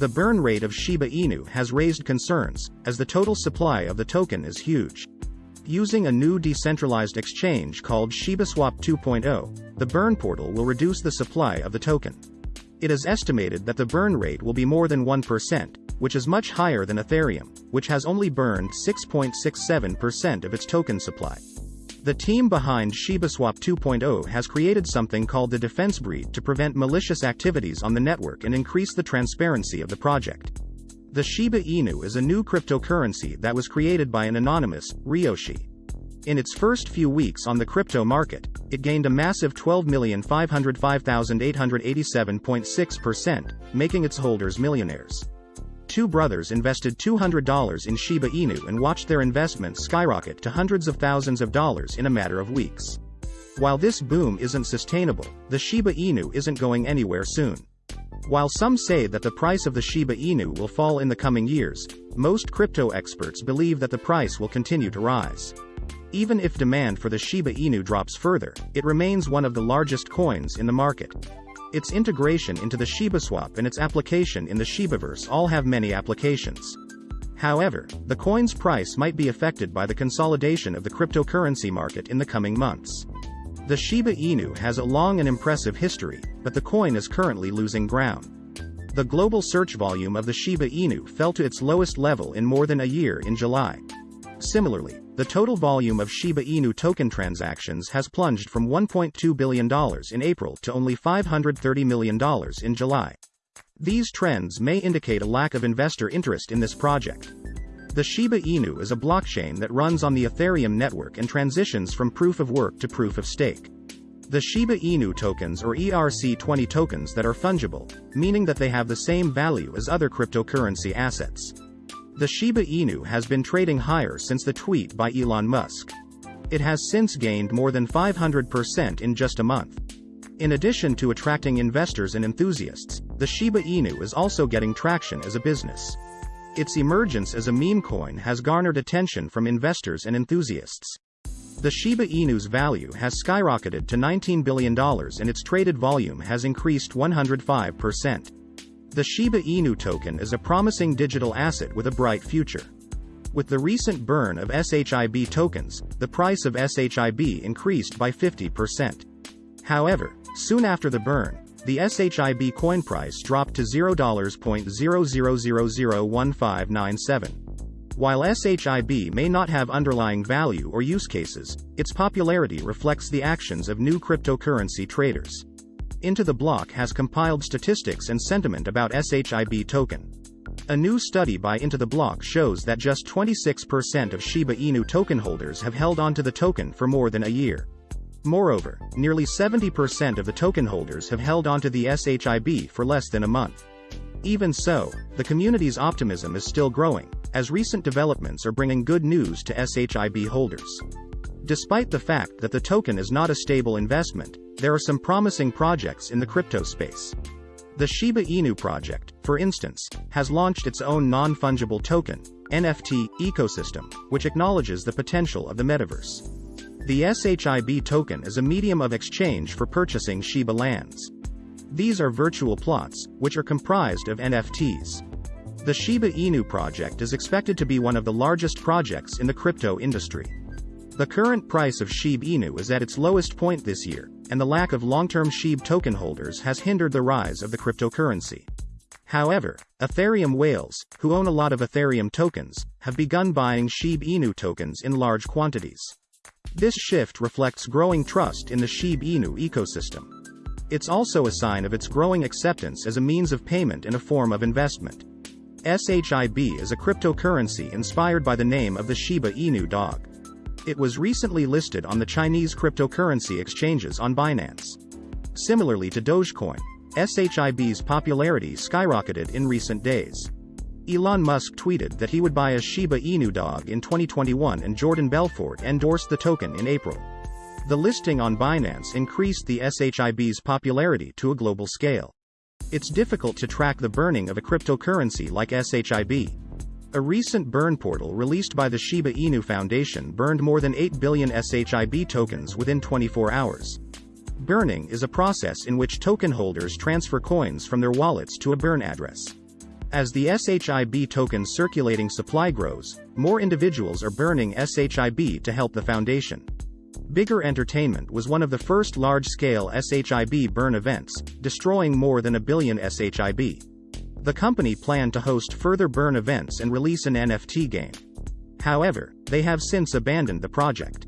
The burn rate of Shiba Inu has raised concerns, as the total supply of the token is huge. Using a new decentralized exchange called ShibaSwap 2.0, the burn portal will reduce the supply of the token. It is estimated that the burn rate will be more than 1%, which is much higher than Ethereum, which has only burned 6.67% of its token supply. The team behind ShibaSwap 2.0 has created something called the Defense Breed to prevent malicious activities on the network and increase the transparency of the project. The Shiba Inu is a new cryptocurrency that was created by an anonymous, Ryoshi. In its first few weeks on the crypto market, it gained a massive 12,505,887.6%, making its holders millionaires. Two brothers invested $200 in Shiba Inu and watched their investment skyrocket to hundreds of thousands of dollars in a matter of weeks. While this boom isn't sustainable, the Shiba Inu isn't going anywhere soon. While some say that the price of the Shiba Inu will fall in the coming years, most crypto experts believe that the price will continue to rise. Even if demand for the Shiba Inu drops further, it remains one of the largest coins in the market. Its integration into the ShibaSwap and its application in the Shibaverse all have many applications. However, the coin's price might be affected by the consolidation of the cryptocurrency market in the coming months. The Shiba Inu has a long and impressive history, but the coin is currently losing ground. The global search volume of the Shiba Inu fell to its lowest level in more than a year in July. Similarly, the total volume of Shiba Inu token transactions has plunged from $1.2 billion in April to only $530 million in July. These trends may indicate a lack of investor interest in this project. The Shiba Inu is a blockchain that runs on the Ethereum network and transitions from proof of work to proof of stake. The Shiba Inu tokens or ERC20 tokens that are fungible, meaning that they have the same value as other cryptocurrency assets. The Shiba Inu has been trading higher since the tweet by Elon Musk. It has since gained more than 500% in just a month. In addition to attracting investors and enthusiasts, the Shiba Inu is also getting traction as a business. Its emergence as a meme coin has garnered attention from investors and enthusiasts. The Shiba Inu's value has skyrocketed to $19 billion and its traded volume has increased 105%. The Shiba Inu token is a promising digital asset with a bright future. With the recent burn of SHIB tokens, the price of SHIB increased by 50%. However, soon after the burn, the SHIB coin price dropped to $0.00001597. While SHIB may not have underlying value or use cases, its popularity reflects the actions of new cryptocurrency traders. Into the Block has compiled statistics and sentiment about SHIB token. A new study by Into the Block shows that just 26% of Shiba Inu token holders have held onto the token for more than a year. Moreover, nearly 70% of the token holders have held onto the SHIB for less than a month. Even so, the community's optimism is still growing, as recent developments are bringing good news to SHIB holders. Despite the fact that the token is not a stable investment, there are some promising projects in the crypto space. The Shiba Inu project, for instance, has launched its own non-fungible token, NFT, ecosystem, which acknowledges the potential of the metaverse. The SHIB token is a medium of exchange for purchasing Shiba lands. These are virtual plots, which are comprised of NFTs. The Shiba Inu project is expected to be one of the largest projects in the crypto industry. The current price of SHIB Inu is at its lowest point this year, and the lack of long-term SHIB token holders has hindered the rise of the cryptocurrency. However, Ethereum whales, who own a lot of Ethereum tokens, have begun buying SHIB Inu tokens in large quantities. This shift reflects growing trust in the SHIB Inu ecosystem. It's also a sign of its growing acceptance as a means of payment and a form of investment. SHIB is a cryptocurrency inspired by the name of the Shiba Inu dog. It was recently listed on the Chinese cryptocurrency exchanges on Binance. Similarly to Dogecoin, SHIB's popularity skyrocketed in recent days. Elon Musk tweeted that he would buy a Shiba Inu dog in 2021 and Jordan Belfort endorsed the token in April. The listing on Binance increased the SHIB's popularity to a global scale. It's difficult to track the burning of a cryptocurrency like SHIB, a recent burn portal released by the Shiba Inu Foundation burned more than 8 billion SHIB tokens within 24 hours. Burning is a process in which token holders transfer coins from their wallets to a burn address. As the SHIB token's circulating supply grows, more individuals are burning SHIB to help the foundation. Bigger Entertainment was one of the first large-scale SHIB burn events, destroying more than a billion SHIB. The company planned to host further burn events and release an NFT game. However, they have since abandoned the project.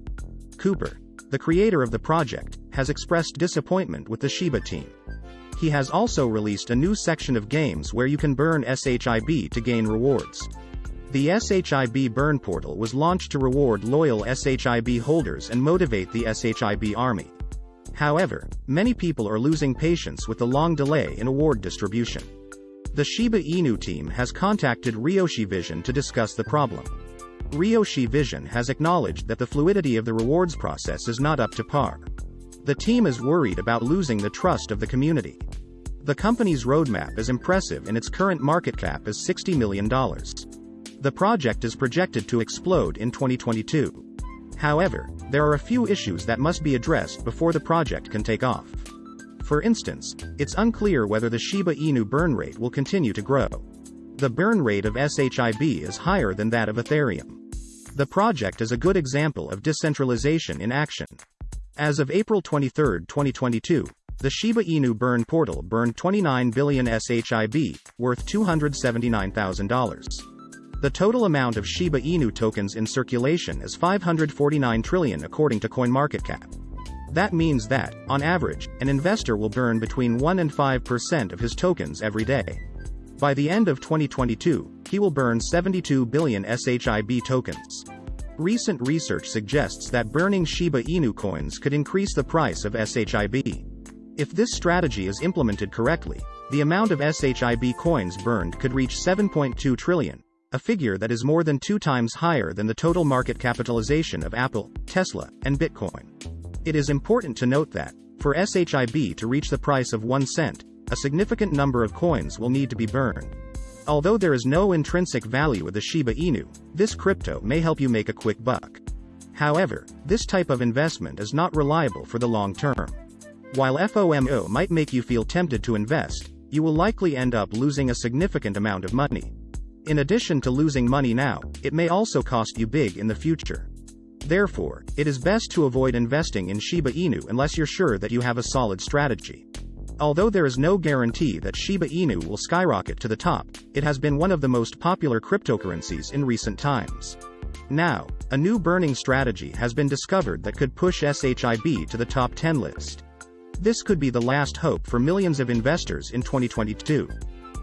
Cooper, the creator of the project, has expressed disappointment with the Shiba team. He has also released a new section of games where you can burn SHIB to gain rewards. The SHIB Burn portal was launched to reward loyal SHIB holders and motivate the SHIB army. However, many people are losing patience with the long delay in award distribution. The Shiba Inu team has contacted Ryoshi Vision to discuss the problem. Ryoshi Vision has acknowledged that the fluidity of the rewards process is not up to par. The team is worried about losing the trust of the community. The company's roadmap is impressive and its current market cap is $60 million. The project is projected to explode in 2022. However, there are a few issues that must be addressed before the project can take off. For instance, it's unclear whether the Shiba Inu burn rate will continue to grow. The burn rate of SHIB is higher than that of Ethereum. The project is a good example of decentralization in action. As of April 23, 2022, the Shiba Inu burn portal burned 29 billion SHIB, worth $279,000. The total amount of Shiba Inu tokens in circulation is 549 trillion according to CoinMarketCap. That means that, on average, an investor will burn between 1 and 5% of his tokens every day. By the end of 2022, he will burn 72 billion SHIB tokens. Recent research suggests that burning Shiba Inu coins could increase the price of SHIB. If this strategy is implemented correctly, the amount of SHIB coins burned could reach 7.2 trillion, a figure that is more than two times higher than the total market capitalization of Apple, Tesla, and Bitcoin. It is important to note that, for SHIB to reach the price of 1 cent, a significant number of coins will need to be burned. Although there is no intrinsic value of the Shiba Inu, this crypto may help you make a quick buck. However, this type of investment is not reliable for the long term. While FOMO might make you feel tempted to invest, you will likely end up losing a significant amount of money. In addition to losing money now, it may also cost you big in the future. Therefore, it is best to avoid investing in Shiba Inu unless you're sure that you have a solid strategy. Although there is no guarantee that Shiba Inu will skyrocket to the top, it has been one of the most popular cryptocurrencies in recent times. Now, a new burning strategy has been discovered that could push SHIB to the top 10 list. This could be the last hope for millions of investors in 2022.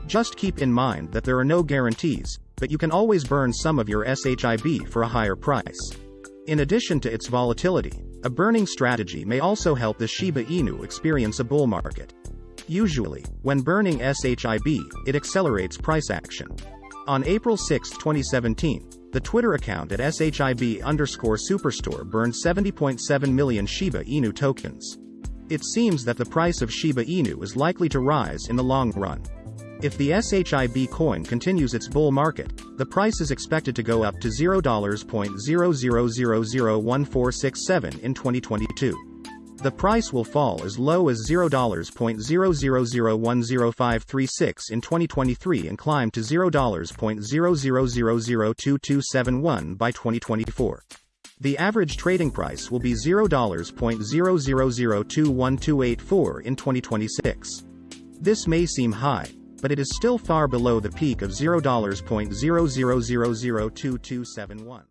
Just keep in mind that there are no guarantees, but you can always burn some of your SHIB for a higher price. In addition to its volatility, a burning strategy may also help the Shiba Inu experience a bull market. Usually, when burning SHIB, it accelerates price action. On April 6, 2017, the Twitter account at SHIB underscore superstore burned 70.7 million Shiba Inu tokens. It seems that the price of Shiba Inu is likely to rise in the long run. If the SHIB coin continues its bull market, the price is expected to go up to $0.00001467 in 2022 the price will fall as low as $0.00010536 in 2023 and climb to $0.00002271 by 2024. The average trading price will be $0.00021284 in 2026. This may seem high, but it is still far below the peak of $0.00002271.